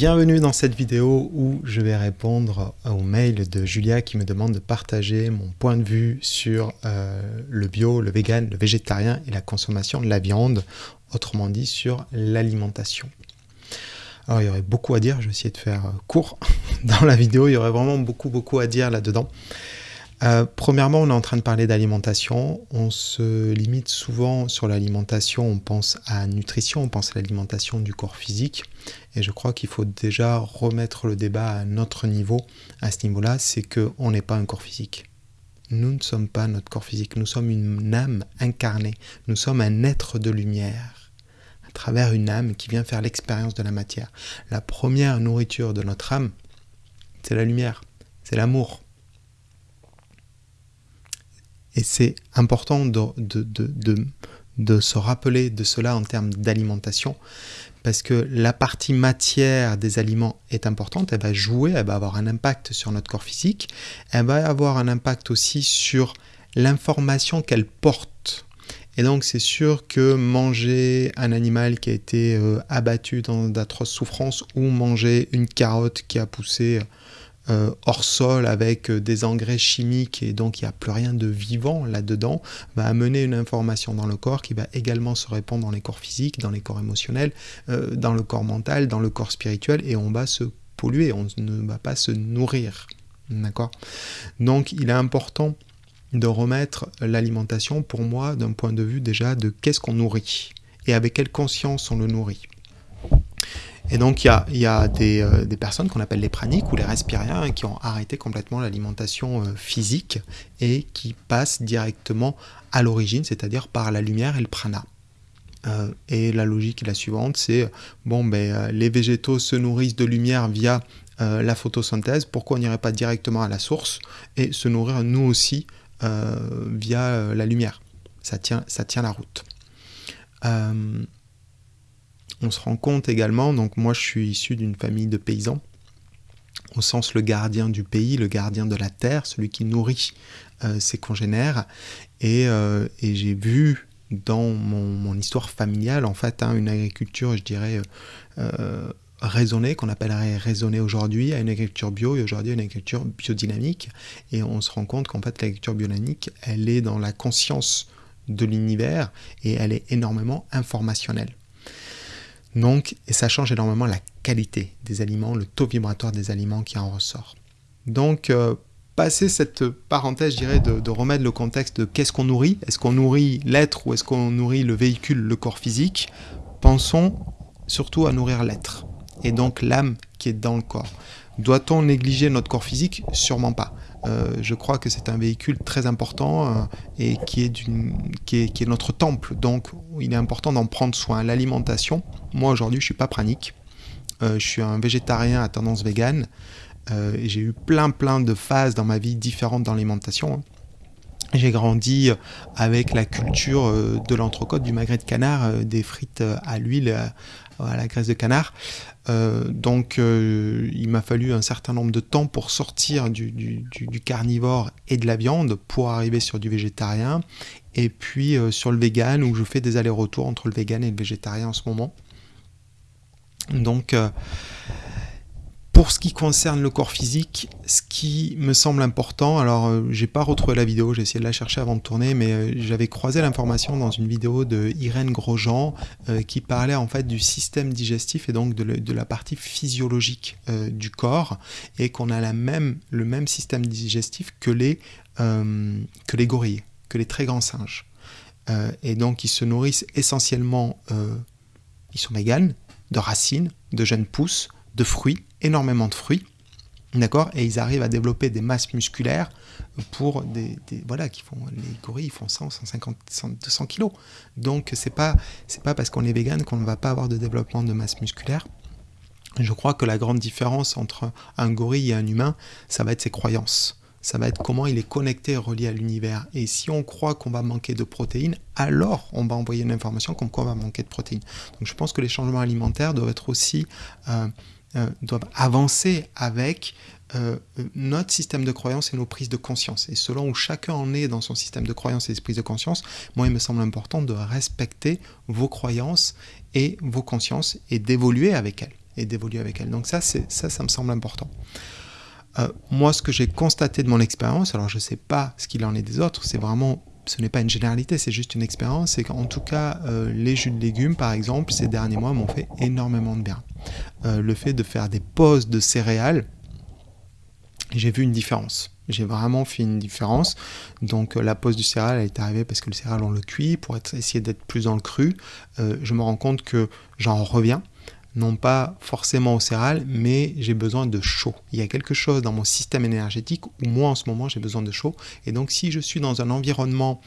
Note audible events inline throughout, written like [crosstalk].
Bienvenue dans cette vidéo où je vais répondre au mail de Julia qui me demande de partager mon point de vue sur euh, le bio, le vegan, le végétarien et la consommation de la viande, autrement dit sur l'alimentation. Alors il y aurait beaucoup à dire, je vais essayer de faire court [laughs] dans la vidéo, il y aurait vraiment beaucoup beaucoup à dire là-dedans. Euh, premièrement, on est en train de parler d'alimentation. On se limite souvent sur l'alimentation, on pense à nutrition, on pense à l'alimentation du corps physique. Et je crois qu'il faut déjà remettre le débat à notre niveau, à ce niveau-là, c'est qu'on n'est pas un corps physique. Nous ne sommes pas notre corps physique, nous sommes une âme incarnée, nous sommes un être de lumière, à travers une âme qui vient faire l'expérience de la matière. La première nourriture de notre âme, c'est la lumière, c'est l'amour et c'est important de, de, se rappeler de cela en termes d'alimentation, parce que la partie matière des aliments est importante, elle va jouer, elle va avoir un impact sur notre corps physique, elle va avoir un impact aussi sur l'information qu'elle porte. Et donc c'est sûr que manger un animal qui a été euh, abattu dans d'atroces souffrances ou manger une carotte qui a poussé euh, hors sol avec euh, des engrais chimiques et donc il n'y a plus rien de vivant là-dedans, va amener une information dans le corps qui va également se répandre dans les corps physiques, dans les corps émotionnels, euh, dans le corps mental, dans le corps spirituel et on va se polluer, on ne va pas se nourrir. D'accord? Donc il est important de remettre l'alimentation pour moi d'un point de vue déjà de qu'est-ce qu'on nourrit et avec quelle conscience on le nourrit. Et donc, il y a, euh, des, personnes qu'on appelle les praniques ou les respiriens qui ont arrêté complètement l'alimentation euh, physique et qui passent directement à l'origine, c'est-à-dire par la lumière et le prana. Euh, et la logique est la suivante, c'est bon, ben, les végétaux se nourrissent de lumière via la photosynthèse, pourquoi on n'irait pas directement à la source et se nourrir nous aussi via la lumière? Ça tient, ça tient la route on se rend compte également, donc moi je suis issu d'une famille de paysans, au sens le gardien du pays, le gardien de la terre, celui qui nourrit euh, ses congénères, euh, et, j'ai vu dans mon, histoire familiale en fait hein, une agriculture, je dirais, euh, raisonnée, qu'on appellerait raisonnée aujourd'hui, à une agriculture bio et aujourd'hui une agriculture biodynamique. Et on se rend compte qu'en fait l'agriculture biodynamique, elle est dans la conscience de l'univers et elle est énormément informationnelle. Donc, et ça change énormément la qualité des aliments, le taux vibratoire des aliments qui en ressort. Donc, euh, passer cette parenthèse, je dirais, de, remettre le contexte de qu'est-ce qu'on nourrit, est-ce qu'on nourrit l'être ou est-ce qu'on nourrit le véhicule, le corps physique, pensons surtout à nourrir l'être, et donc l'âme qui est dans le corps. Doit-on négliger notre corps physique? Sûrement pas. Euh, je crois que c'est un véhicule très important euh, et qui est, notre temple. Donc il est important d'en prendre soin. L'alimentation, moi aujourd'hui je suis pas pranique. Euh, je suis un végétarien à tendance végane. J'ai eu plein plein de phases dans ma vie différentes dans l'alimentation. J'ai grandi avec la culture de l'entrecôte, du magret de canard, des frites à l'huile, à la graisse de canard. Euh, donc euh, il m'a fallu un certain nombre de temps pour sortir du, carnivore et de la viande pour arriver sur du végétarien. Et puis euh, sur le vegan où je fais des allers-retours entre le vegan et le végétarien en ce moment. Donc pour ce qui concerne le corps physique, ce qui me semble important, alors euh, j'ai pas retrouvé la vidéo, j'ai essayé de la chercher avant de tourner, mais euh, j'avais croisé l'information dans une vidéo de Irène Grosjean euh, qui parlait en fait du système digestif et donc de, la partie physiologique du corps et qu'on a la même, le même système digestif que les, que les gorilles, que les très grands singes. et donc ils se nourrissent essentiellement, ils sont véganes, de racines, de jeunes pousses, de fruits, énormément de fruits, d'accord, et ils arrivent à développer des masses musculaires pour des, voilà qui font les gorilles font 100, 150, 200 kilos. Donc c'est pas c'est pas parce qu'on est vegan qu'on ne va pas avoir de développement de masse musculaire. Je crois que la grande différence entre un gorille et un humain, ça va être ses croyances. Ça va être comment il est connecté et relié à l'univers. Et si on croit qu'on va manquer de protéines, alors on va envoyer une information comme quoi on va manquer de protéines. Donc je pense que les changements alimentaires doivent être aussi euh, euh, doivent avancer avec euh, notre système de croyance et nos prises de conscience. Et selon où chacun en est dans son système de croyance et ses prises de conscience, moi il me semble important de respecter vos croyances et vos consciences et d'évoluer avec elles. et d'évoluer avec elle. Donc ça, ça, ça me semble important. Euh, moi, ce que j'ai constaté de mon expérience, alors je ne sais pas ce qu'il en est des autres, c'est vraiment, ce n'est pas une généralité, c'est juste une expérience, c'est qu'en tout cas, euh, les jus de légumes, par exemple, ces derniers mois m'ont fait énormément de bien. Euh, le fait de faire des pauses de céréales, j'ai vu une différence. J'ai vraiment fait une différence. Donc la pause du céréal elle est arrivée parce que le céréal on le cuit pour essayer d'être plus dans le cru. je me rends compte que j'en reviens non pas forcément au céréales, mais j'ai besoin de chaud. Il y a quelque chose dans mon système énergétique où moi en ce moment j'ai besoin de chaud. Et donc si je suis dans un environnement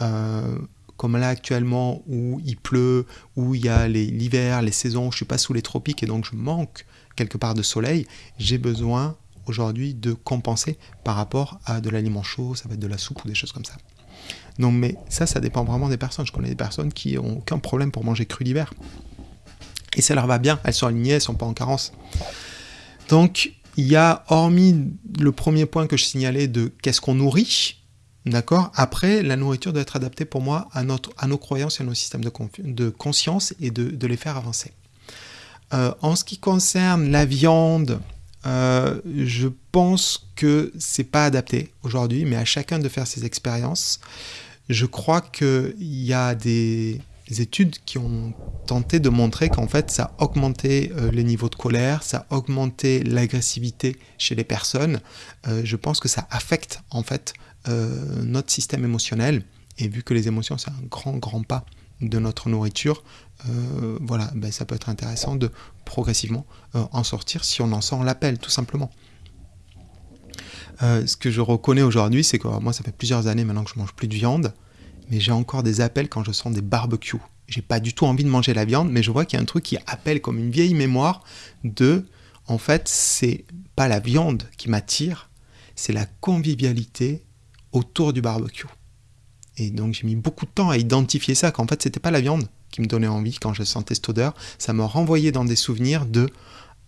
euh, comme là actuellement où il pleut, où il y a l'hiver, les, saisons, je suis pas sous les tropiques et donc je manque quelque part de soleil, j'ai besoin aujourd'hui de compenser par rapport à de l'aliment chaud, ça va être de la soupe ou des choses comme ça. Donc mais ça, ça dépend vraiment des personnes. Je connais des personnes qui n'ont aucun problème pour manger cru l'hiver. Et ça leur va bien, elles sont alignées, elles sont pas en carence. Donc, il y a, hormis le premier point que je signalais de qu'est-ce qu'on nourrit, d'accord Après, la nourriture doit être adaptée pour moi à, notre, à nos croyances et à nos systèmes de, conscience et de, les faire avancer. Euh, en ce qui concerne la viande, euh, je pense que c'est pas adapté aujourd'hui, mais à chacun de faire ses expériences. Je crois qu'il y a des, études qui ont tenté de montrer qu'en fait ça augmentait euh, les niveaux de colère, ça augmentait l'agressivité chez les personnes. Euh, je pense que ça affecte en fait euh, notre système émotionnel et vu que les émotions c'est un grand grand pas de notre nourriture, voilà, ben, ça peut être intéressant de progressivement en sortir si on en sent l'appel tout simplement. ce que je reconnais aujourd'hui, c'est que moi ça fait plusieurs années maintenant que je mange plus de viande mais j'ai encore des appels quand je sens des barbecues. J'ai pas du tout envie de manger la viande, mais je vois qu'il y a un truc qui appelle comme une vieille mémoire de, en fait, c'est pas la viande qui m'attire, c'est la convivialité autour du barbecue. Et donc j'ai mis beaucoup de temps à identifier ça, qu'en fait c'était pas la viande qui me donnait envie quand je sentais cette odeur, ça me renvoyait dans des souvenirs de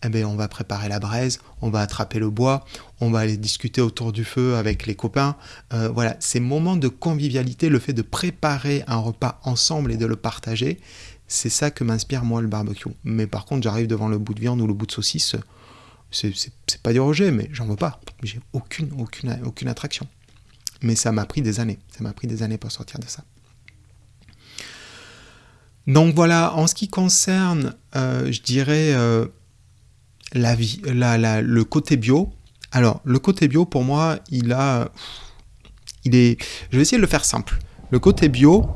eh ben, on va préparer la braise, on va attraper le bois, on va aller discuter autour du feu avec les copains. Euh, voilà, ces moments de convivialité, le fait de préparer un repas ensemble et de le partager, c'est ça que m'inspire moi le barbecue. Mais par contre, j'arrive devant le bout de viande ou le bout de saucisse, c'est pas du rejet, mais j'en veux pas. J'ai aucune, aucune, aucune attraction. Mais ça m'a pris des années. Ça m'a pris des années pour sortir de ça. Donc voilà, en ce qui concerne, euh, je dirais, euh, la vie, la, le côté bio. Alors, le côté bio, pour moi, il a. Il est. Je vais essayer de le faire simple. Le côté bio,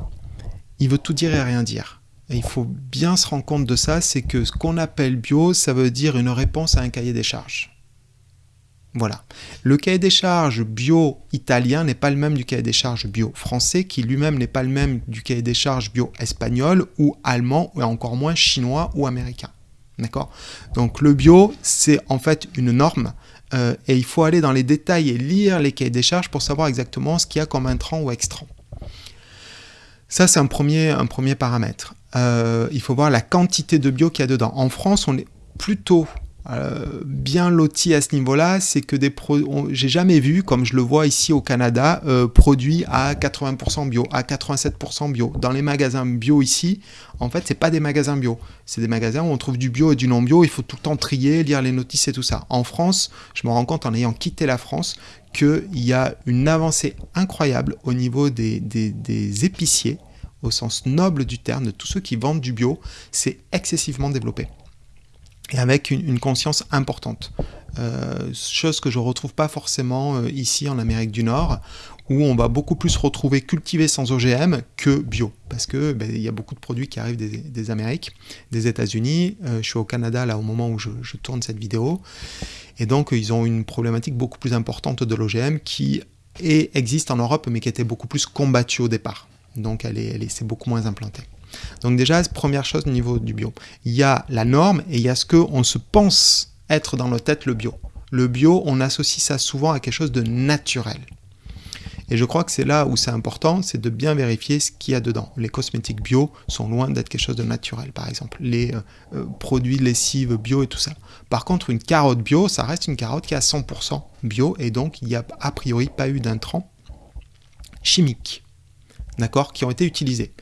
il veut tout dire et rien dire. Et il faut bien se rendre compte de ça, c'est que ce qu'on appelle bio, ça veut dire une réponse à un cahier des charges. Voilà. Le cahier des charges bio italien n'est pas le même du cahier des charges bio français, qui lui-même n'est pas le même du cahier des charges bio espagnol ou allemand, ou encore moins chinois ou américain. D'accord? Donc le bio, c'est en fait une norme euh, et il faut aller dans les détails et lire les cahiers des charges pour savoir exactement ce qu'il y a comme intrant ou extrant. Ça, c'est un premier, paramètre. Euh, il faut voir la quantité de bio qu'il y a dedans. En France, on est plutôt euh, bien loti à ce niveau-là, c'est que des j'ai jamais vu, comme je le vois ici au Canada, euh, produits à 80% bio, à 87% bio. Dans les magasins bio ici, en fait, c'est pas des magasins bio, c'est des magasins où on trouve du bio et du non bio. Il faut tout le temps trier, lire les notices et tout ça. En France, je me rends compte en ayant quitté la France qu'il y a une avancée incroyable au niveau des, des épiciers, au sens noble du terme, de tous ceux qui vendent du bio. C'est excessivement développé et avec une, conscience importante. Euh, chose que je ne retrouve pas forcément euh, ici en Amérique du Nord, où on va beaucoup plus retrouver cultivé sans OGM que bio, parce que ben, il y a beaucoup de produits qui arrivent des, Amériques, des États-Unis. Euh, je suis au Canada là au moment où je, tourne cette vidéo, et donc ils ont une problématique beaucoup plus importante de l'OGM qui est, existe en Europe, mais qui était beaucoup plus combattue au départ. Donc elle est, elle est, c'est beaucoup moins implanté. Donc déjà, première chose au niveau du bio. Il y a la norme et il y a ce qu'on se pense être dans notre tête le bio. Le bio, on associe ça souvent à quelque chose de naturel. Et je crois que c'est là où c'est important, c'est de bien vérifier ce qu'il y a dedans. Les cosmétiques bio sont loin d'être quelque chose de naturel, par exemple. Les euh, euh, produits lessives bio et tout ça. Par contre, une carotte bio, ça reste une carotte qui est à 100% bio et donc il n'y a a priori pas eu d'intrants chimiques, d'accord, qui ont été utilisés.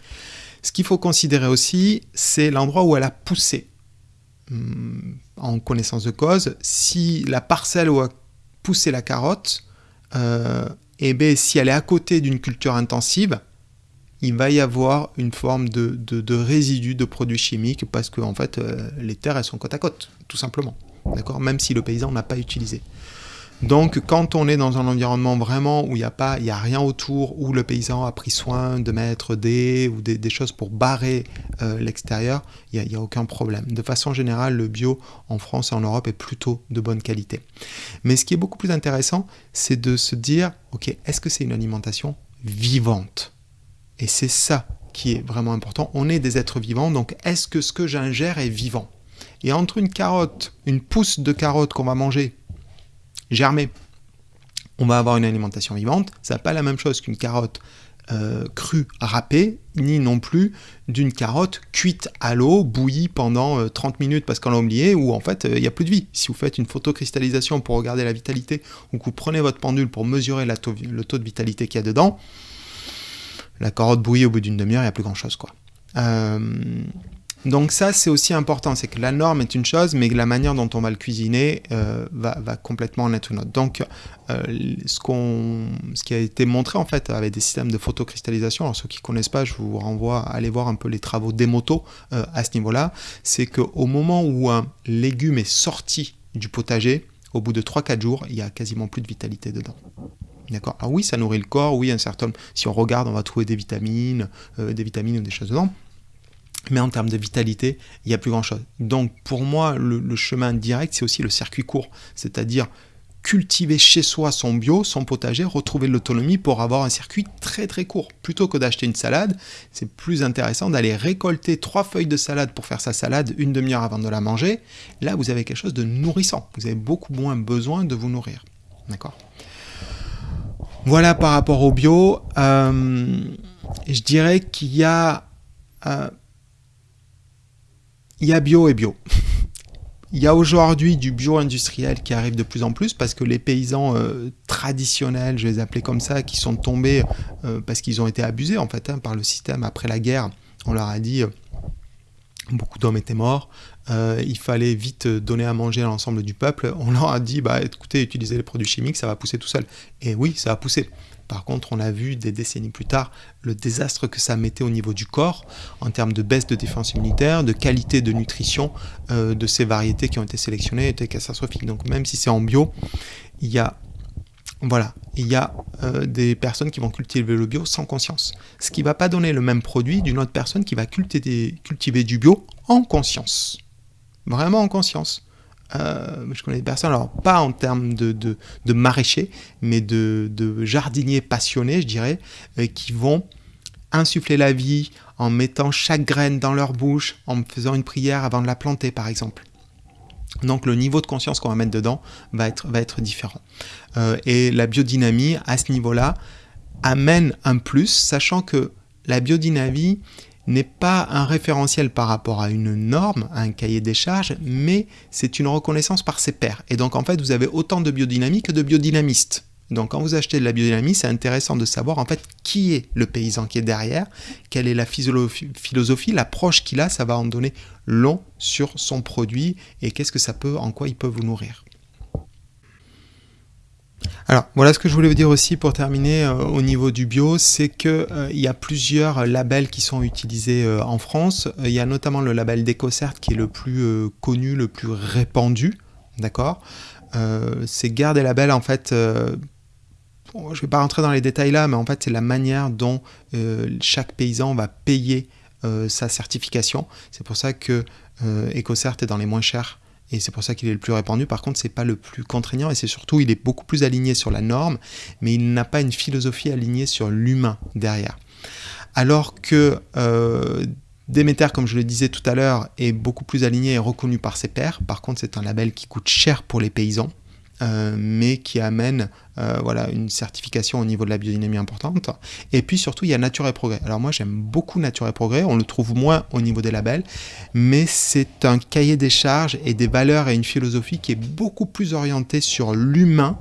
Ce qu'il faut considérer aussi, c'est l'endroit où elle a poussé. hum, en connaissance de cause, si la parcelle où a poussé la carotte, euh, eh bien, si elle est à côté d'une culture intensive, il va y avoir une forme de, de, résidu de produits chimiques parce que en fait, euh, les terres elles sont côte à côte, tout simplement. D'accord? Même si le paysan n'a pas utilisé. Donc, quand on est dans un environnement vraiment où il n'y a a rien autour, où le paysan a pris soin de mettre des ou des, choses pour barrer euh, l'extérieur, il n'y a, a, aucun problème. De façon générale, le bio en France et en Europe est plutôt de bonne qualité. Mais ce qui est beaucoup plus intéressant, c'est de se dire, ok, est-ce que c'est une alimentation vivante? Et c'est ça qui est vraiment important. On est des êtres vivants, donc est-ce que ce que j'ingère est vivant? Et entre une carotte, une pousse de carotte qu'on va manger germer, on va avoir une alimentation vivante. Ça n'est pas la même chose qu'une carotte euh, crue, râpée, ni non plus d'une carotte cuite à l'eau, bouillie pendant 30 euh, minutes parce qu'on l'a oublié, ou en fait euh, il n'y a plus de vie. Si vous faites une photocristallisation pour regarder la vitalité, ou que vous prenez votre pendule pour mesurer le taux de vitalité qu'il y a dedans, la carotte bouillie au bout d'une demi-heure, il n'y a plus grand-chose. quoi. Donc ça, c'est aussi important, c'est que la norme est une chose, mais la manière dont on va le cuisiner euh, va, complètement en être une autre. Donc, euh, ce, qui a été montré en fait avec des systèmes de photocristallisation, alors ceux qui ne connaissent pas, je vous renvoie à aller voir un peu les travaux des motos euh, à ce niveau-là, c'est qu'au moment où un légume est sorti du potager, au bout de 3-4 jours, il y a quasiment plus de vitalité dedans. D'accord? Alors oui, ça nourrit le corps, oui, un certain... Si on regarde, on va trouver des vitamines, des vitamines ou des choses dedans, mais en termes de vitalité, il n'y a plus grand-chose. Donc pour moi, le, chemin direct, c'est aussi le circuit court, c'est-à-dire cultiver chez soi son bio, son potager, retrouver l'autonomie pour avoir un circuit très très court. Plutôt que d'acheter une salade, c'est plus intéressant d'aller récolter trois feuilles de salade pour faire sa salade une demi-heure avant de la manger. Là, vous avez quelque chose de nourrissant. Vous avez beaucoup moins besoin de vous nourrir. D'accord? Voilà par rapport au bio. Euh, je dirais qu'il y a... Euh, il y a bio et bio. [laughs] Il y a aujourd'hui du bio industriel qui arrive de plus en plus parce que les paysans euh, traditionnels, je les appelais comme ça, qui sont tombés euh, parce qu'ils ont été abusés en fait hein, par le système après la guerre. On leur a dit, euh, beaucoup d'hommes étaient morts, il fallait vite donner à manger à l'ensemble du peuple. On leur a dit, bah écoutez, utilisez les produits chimiques, ça va pousser tout seul. Et oui, ça a poussé. Par contre, on a vu des décennies plus tard le désastre que ça mettait au niveau du corps en termes de baisse de défense immunitaire, de qualité de nutrition euh, de ces variétés qui ont été sélectionnées était catastrophique. Donc même si c'est en bio, il y a voilà, il y a euh, des personnes qui vont cultiver le bio sans conscience. Ce qui ne va pas donner le même produit d'une autre personne qui va cultiver du bio en conscience. Vraiment en conscience. Euh, je connais des personnes, alors pas en termes de, maraîchers, mais de, jardiniers passionnés, je dirais, euh, qui vont insuffler la vie en mettant chaque graine dans leur bouche, en faisant une prière avant de la planter, par exemple. Donc le niveau de conscience qu'on va mettre dedans va être, va être différent. Euh, et la biodynamie, à ce niveau-là, amène un plus, sachant que la biodynamie, n'est pas un référentiel par rapport à une norme, à un cahier des charges, mais c'est une reconnaissance par ses pairs. Et donc en fait, vous avez autant de biodynamie que de biodynamistes. Donc quand vous achetez de la biodynamie, c'est intéressant de savoir en fait qui est le paysan qui est derrière, quelle est la philosophie, l'approche qu'il a, ça va en donner long sur son produit et qu'est-ce que ça peut, en quoi il peut vous nourrir. Alors voilà ce que je voulais vous dire aussi pour terminer euh, au niveau du bio, c'est qu'il euh, y a plusieurs labels qui sont utilisés euh, en France. Il y a notamment le label d'EcoCert qui est le plus connu, le plus répandu, d'accord? C'est garde des labels en fait je ne vais pas rentrer dans les détails là, mais en fait, c'est la manière dont chaque paysan va payer sa certification. C'est pour ça que EcoCert est dans les moins chers et c'est pour ça qu'il est le plus répandu. Par contre, c'est pas le plus contraignant et c'est surtout il est beaucoup plus aligné sur la norme, mais il n'a pas une philosophie alignée sur l'humain derrière. Alors que euh, Demeter, comme je le disais tout à l'heure, est beaucoup plus aligné et reconnu par ses pairs. Par contre, c'est un label qui coûte cher pour les paysans. Euh, mais qui amène euh, voilà, une certification au niveau de la biodynamie importante. Et puis surtout, il y a Nature et Progrès. Alors moi, j'aime beaucoup Nature et Progrès, on le trouve moins au niveau des labels, mais c'est un cahier des charges et des valeurs et une philosophie qui est beaucoup plus orientée sur l'humain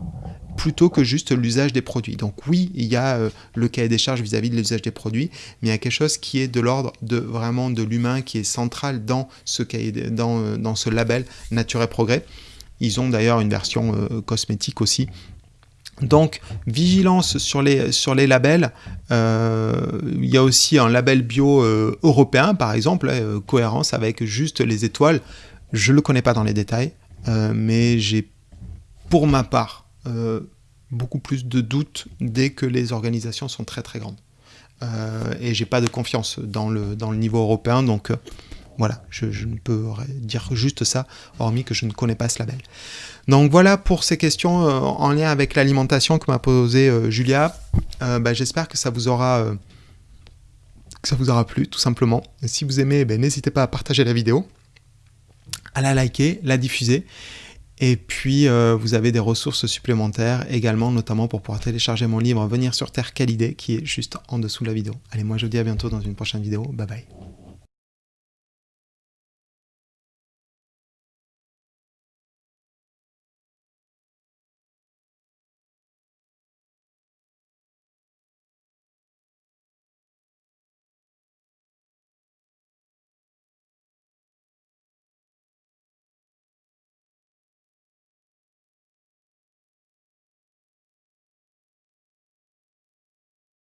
plutôt que juste l'usage des produits. Donc oui, il y a euh, le cahier des charges vis-à-vis de l'usage des produits, mais il y a quelque chose qui est de l'ordre de vraiment de l'humain, qui est central dans ce label Nature et Progrès. Ils ont d'ailleurs une version euh, cosmétique aussi. Donc, vigilance sur les, sur les labels. il y a aussi un label bio européen, par exemple, cohérence avec juste les étoiles. Je ne le connais pas dans les détails, mais j'ai, pour ma part, euh, beaucoup plus de doutes dès que les organisations sont très très grandes. Euh, et j'ai pas de confiance dans le, dans le niveau européen, donc euh, voilà, je, ne peux dire juste ça, hormis que je ne connais pas ce label. Donc voilà pour ces questions en lien avec l'alimentation que m'a posé Julia. Bah, j'espère que ça vous aura ça vous aura plu, tout simplement. si vous aimez, ben, n'hésitez pas à partager la vidéo, à la liker, la diffuser. Et puis, euh, vous avez des ressources supplémentaires également, notamment pour pouvoir télécharger mon livre Venir sur Terre, quelle idée, qui est juste en dessous de la vidéo. Allez, moi je vous dis à bientôt dans une prochaine vidéo. Bye bye.